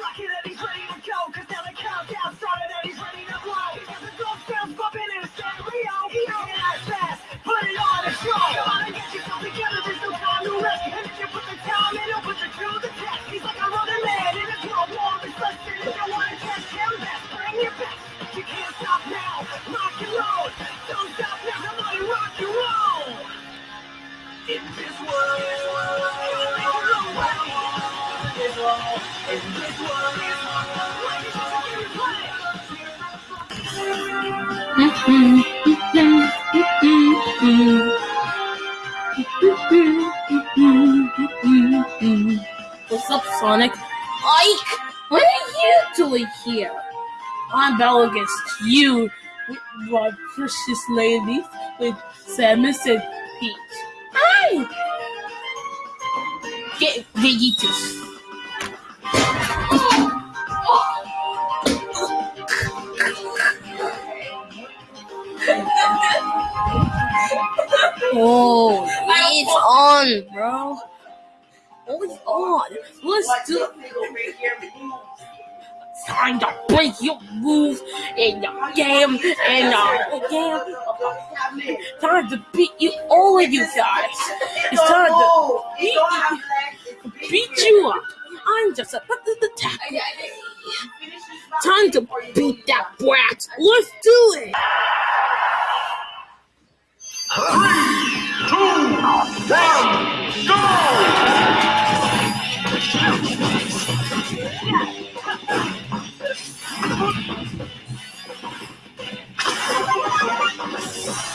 lucky What's up, Sonic? Ike, what are you doing here? I'm battle against you, my precious lady, with Samus and Peach. Hi! Get Vegetus. Oh, it's on, bro. Oh, it's on. Let's do time to break your moves in the game and the game. Time to beat you, all of you guys. It's time to beat, beat you up. I'm just about to attack. Time to beat that brat. Let's do it.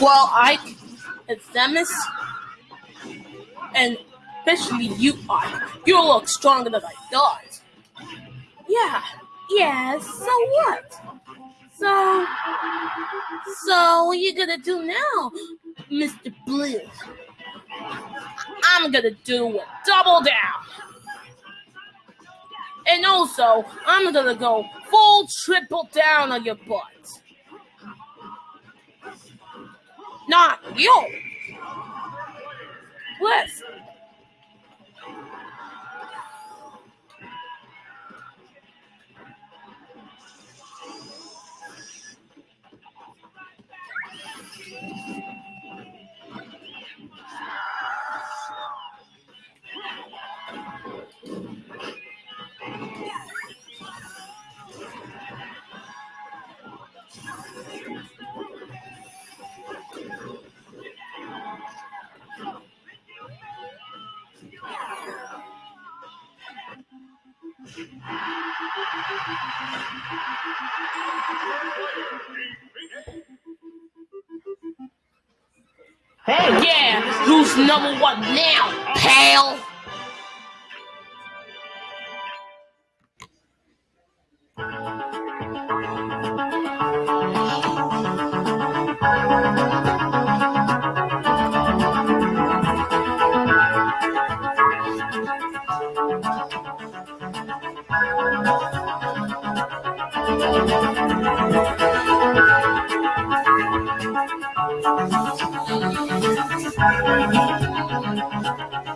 Well, and Samus, and especially you, Ike, you look stronger than I thought. Yeah, yeah, so what? So, so what you gonna do now, Mr. Blue? I'm gonna do a double down. And also, I'm gonna go full triple down on your butt. Not you. Listen. Hey, yeah, who's number one now, pal? Thank you.